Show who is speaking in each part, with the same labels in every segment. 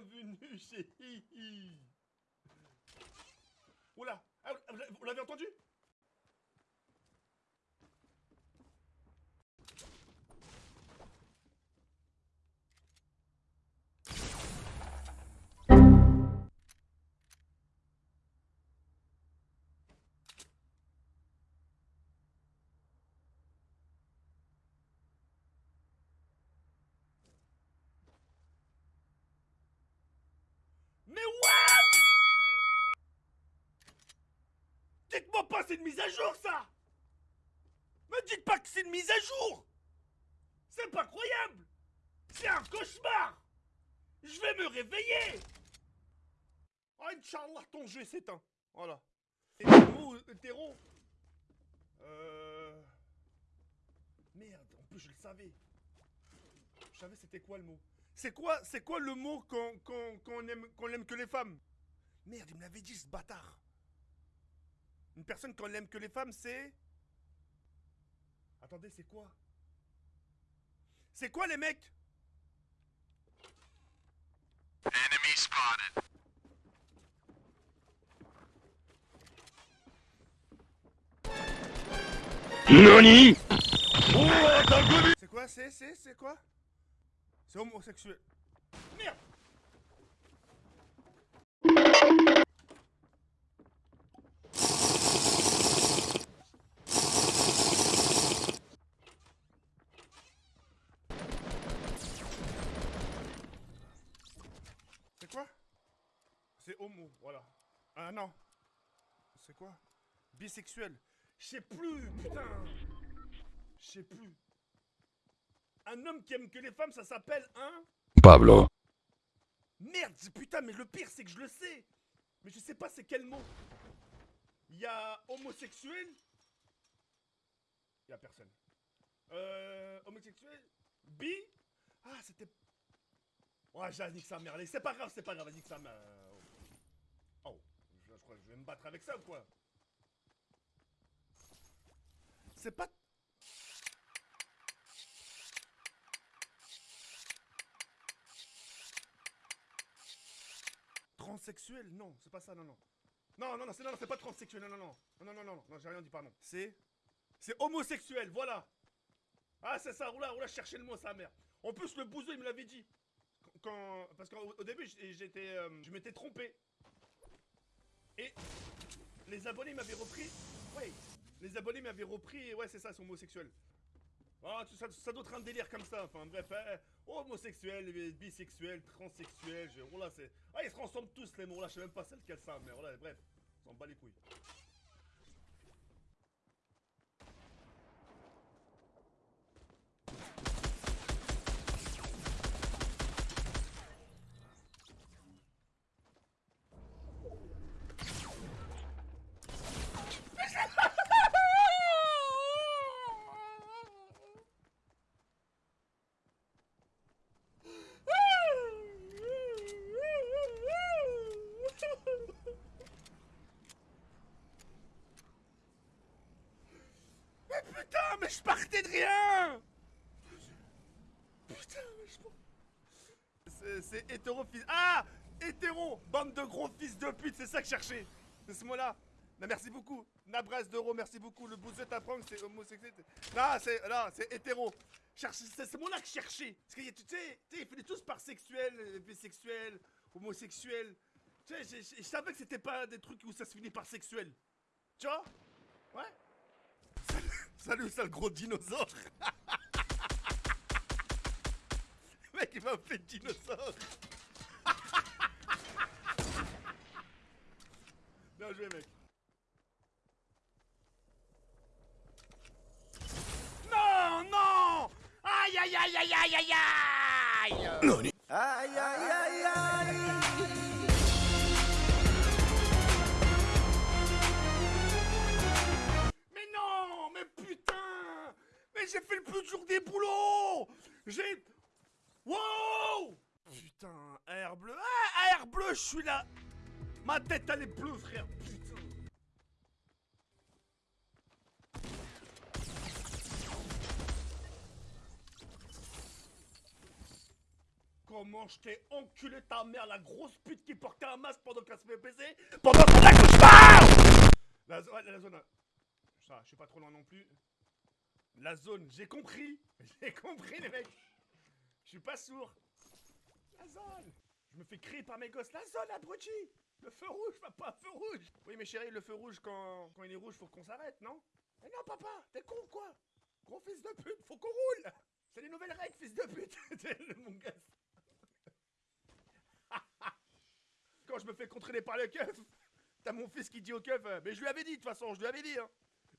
Speaker 1: bienvenue chez Hihi. Oula, ah, vous l'avez entendu? Dites-moi pas c'est une mise à jour ça! Me dites pas que c'est une mise à jour! C'est pas croyable! C'est un cauchemar! Je vais me réveiller! Oh Inch'Allah ton jeu s'éteint. Voilà. Hétéro Euh... Merde, en plus je le savais. Je savais c'était quoi le mot. C'est quoi, c'est quoi le mot qu'on qu'on- qu'on aime, qu'on aime que les femmes? Merde, il me l'avait dit ce bâtard. Une personne qu'on aime que les femmes, c'est. Attendez, c'est quoi? C'est quoi les mecs?
Speaker 2: Enemy spotted.
Speaker 3: NANI
Speaker 1: C'est quoi? C'est, c'est, c'est quoi? C'est homosexuel. Voilà. Ah non. C'est quoi? Bisexuel. Je sais plus, putain. Je sais plus. Un homme qui aime que les femmes, ça s'appelle un.
Speaker 3: Pablo.
Speaker 1: Merde, putain, mais le pire, c'est que je le sais. Mais je sais pas c'est quel mot. Il y a homosexuel. Il y a personne. Euh. Homosexuel. Bi. Ah, c'était. Ouais, j'ai dit que sa mère. Allez, c'est pas grave, c'est pas grave, vas-y que sa mère. Je, crois que je vais me battre avec ça ou quoi C'est pas. Transsexuel Non, c'est pas ça, non, non. Non, non, non, c'est non, c'est pas transsexuel, non, non, non. Non, non, non, non, non, j'ai rien dit, pardon. C'est. C'est homosexuel, voilà. Ah, c'est ça, oula, oula, je cherchais le mot, sa mère. En plus, le bouseux, il me l'avait dit. Quand. Parce qu'au au début, j'étais. euh, je m'étais trompé. Et. Les abonnés m'avaient repris. Ouais. Les abonnés m'avaient repris. Ouais, c'est ça, c'est homosexuel. Ah, tout ça, ça doit être un délire comme ça. Enfin, bref, eh, homosexuel, bisexuel, transsexuel. Je... Oh là, c'est. Ah, ils se ressemblent tous les mots là. Je sais même pas celle qu'elle ça, mais voilà, bref. On s'en bat les couilles. Mais putain, mais je partais de rien. Putain, mais je... C'est- hétéro. Ah Hétéro Bande de gros fils de pute, c'est ça que je cherchais. C'est ce mot-là. Merci beaucoup. Nabras d'euro, merci beaucoup. Le bouseux t'apprend que c'est homosexuel. Non, c'est... C'est hétéro. C'est ce mot-là que je cherchais. Parce que, tu sais, ils finissent tous par sexuel, euh, bisexuel, homosexuel. Tu sais, je savais que c'était pas des trucs où ça se finit par sexuel. Tu vois? Ouais? Salut, sale gros dinosaure. Le mec, il m'a fait dinosaure. Bien joué, mec. Non, non. Aïe, aïe, aïe, aïe, aïe, aïe, aïe.
Speaker 3: NANI
Speaker 4: Aïe aïe aïe aïe
Speaker 1: j'ai fait le plus dur des boulots. J'ai... Wow. Putain, air bleu. Ah, air bleu, je suis là. Ma tête, elle est bleue, frère. Putain. Comment je t'ai enculé ta mère, la grosse pute qui portait un masque pendant qu'elle se fait baiser? Pendant son accouchement La, zo- ouais, la zone. Ça, je suis pas trop loin non plus. La zone, j'ai compris. J'ai compris, les mecs. Je suis pas sourd. La zone. Je me fais crier par mes gosses. La zone, abruti. Le feu rouge, papa, feu rouge. Oui, mais chérie, le feu rouge, quand, quand il est rouge, faut qu'on s'arrête, non? Mais non, papa, t'es con ou quoi? Gros fils de pute, faut qu'on roule C'est les nouvelles règles, fils de pute C'est mon gosse. Quand je me fais contrôler par le keuf, t'as mon fils qui dit au keuf, euh, mais je lui avais dit de toute façon, je lui avais dit, hein.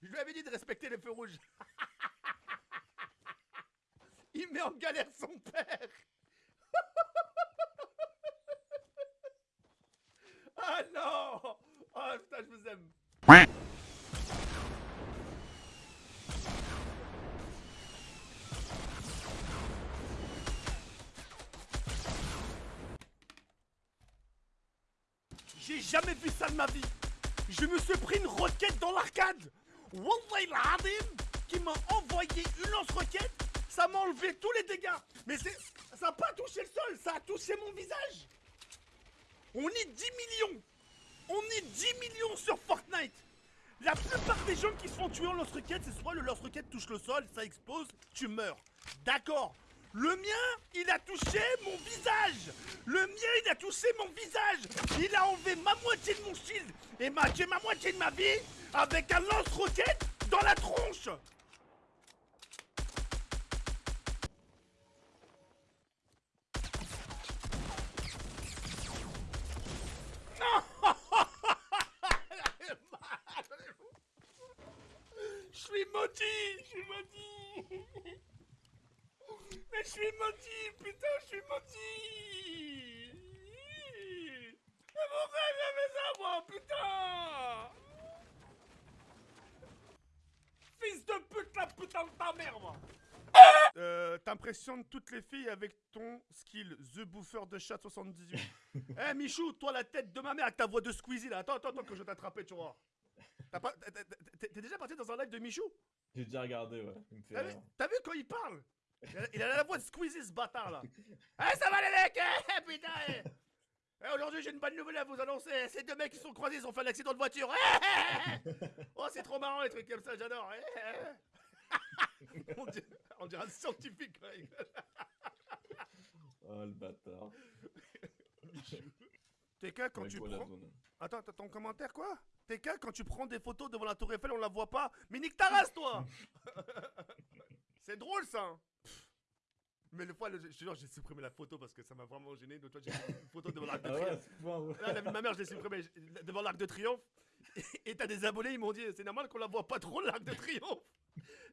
Speaker 1: Je lui avais dit de respecter les feux rouges. Met en galère son père. ah non Ah putain, je vous aime. J'ai jamais vu ça de ma vie. Je me suis pris une roquette dans l'arcade. Wallah l'Adim qui m'a envoyé une lance-roquette. Ça m'a enlevé tous les dégâts. Mais ça n'a pas touché le sol, ça a touché mon visage. On est 10 millions. On est 10 millions sur Fortnite. La plupart des gens qui se font tuer en lance-roquette, c'est soit le lance-roquette touche le sol, ça explose, tu meurs. D'accord. Le mien, il a touché mon visage. Le mien, il a touché mon visage. Il a enlevé ma moitié de mon shield et m'a ma moitié de ma vie avec un lance-roquette dans la tronche. Suis maudit, je suis maudit. Mais je suis maudit, putain, je suis maudit. Mais pourquoi j'ai fait ça, moi, putain Fils de pute, la putain de ta mère, moi euh, T'impressionnes toutes les filles avec ton skill The Bouffer de chat 78. Eh Michou, toi la tête de ma mère avec ta voix de Squeezie là. Attends, attends, attends que je vais t'attraper, tu vois. T'es- déjà parti dans un live de Michou?
Speaker 5: J'ai déjà regardé, ouais.
Speaker 1: T'as vu, quand il parle? Il a, la voix de Squeezie ce bâtard là. Eh ça va les mecs Eh putain eh. Aujourd'hui j'ai une bonne nouvelle à vous annoncer. Ces deux mecs qui sont croisés, ils ont fait un accident de voiture. Oh c'est trop marrant les trucs comme ça, j'adore. On, dirait, on dirait un scientifique.
Speaker 5: Oh le bâtard.
Speaker 1: TK quand
Speaker 5: Ouais,
Speaker 1: tu prends... Attends, t'as ton commentaire quoi TK quand tu prends des photos devant la tour Eiffel on la voit pas. Mais nique ta race toi C'est drôle ça hein. Mais le fois, le- je te jure, j'ai supprimé la photo parce que ça m'a vraiment gêné. L'autre fois, j'ai pris une photo devant l'arc de
Speaker 5: Ah ouais,
Speaker 1: triomphe.
Speaker 5: ouais.
Speaker 1: Là, la vie de ma mère, je l'ai supprimé je- devant l'arc de triomphe. Et t'as des abonnés, ils m'ont dit, c'est normal qu'on la voit pas trop l'arc de triomphe.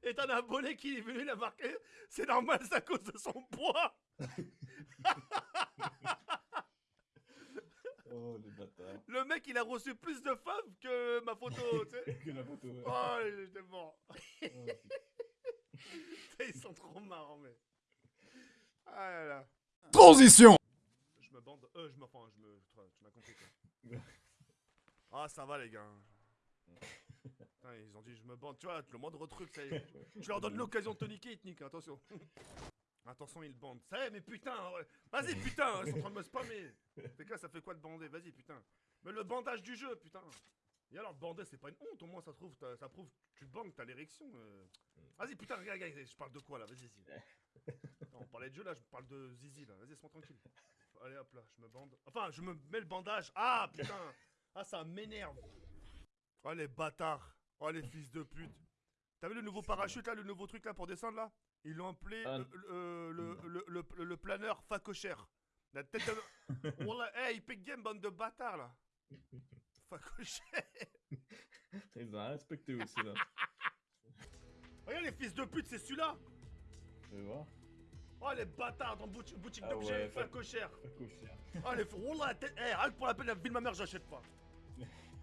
Speaker 1: Et t'as un abonné qui est venu la marquer, c'est normal, c'est à cause de son poids.
Speaker 5: Oh les bâtards.
Speaker 1: Le mec, il a reçu plus de femmes que ma photo, tu sais.
Speaker 5: que la photo, ouais.
Speaker 1: Oh, j'étais mort.
Speaker 5: Oh,
Speaker 1: Ils sont trop marrants, mais. Ah là là.
Speaker 3: Transition
Speaker 1: Je me bande. Euh, je me. Enfin, je me. Tu m'as compris quoi. Ah, ça va, les gars. Putain, ils ont dit je me bande. Tu vois, le moindre truc, ça y est. Tu leur donnes l'occasion de te niquer, ils te niquent, attention. Attention, ils bandent. Ça y est, mais putain, ouais. vas-y, putain, ils sont en train de me spammer. Quoi, ça fait quoi de bander? Vas-y, putain. Mais le bandage du jeu, putain. Et alors, bander, c'est pas une honte, au moins, ça, trouve, t'as- ça prouve que tu bandes, t'as l'érection. euh. Vas-y, putain, regarde, regarde, je parle de quoi là? Vas-y, vas-y. On parlait de jeu là, je parle de zizi là. Vas-y, laisse-moi tranquille. Allez hop là, je me bande. Enfin, je me mets le bandage. Ah putain Ah, ça m'énerve. Oh les bâtards. Oh les fils de pute. T'as vu le nouveau parachute là, le nouveau truc là pour descendre là? Ils l'ont appelé
Speaker 5: Ah,
Speaker 1: euh, le, le, le, le, planeur facochère. La tête de. Wallah, hey, Epic Game, bande de bâtards là. Facochère.
Speaker 5: Ils ont respecté aussi là.
Speaker 1: Regarde les fils de pute, c'est celui-là.
Speaker 5: Tu vois
Speaker 1: Oh les bâtards dans boutique, boutique
Speaker 5: Ah
Speaker 1: d'objets
Speaker 5: ouais, fa-
Speaker 1: facochère.
Speaker 5: Pas cocher.
Speaker 1: Oh les Wallah, la tête. Eh, rien que pour la peine, la vie de ma mère, j'achète pas.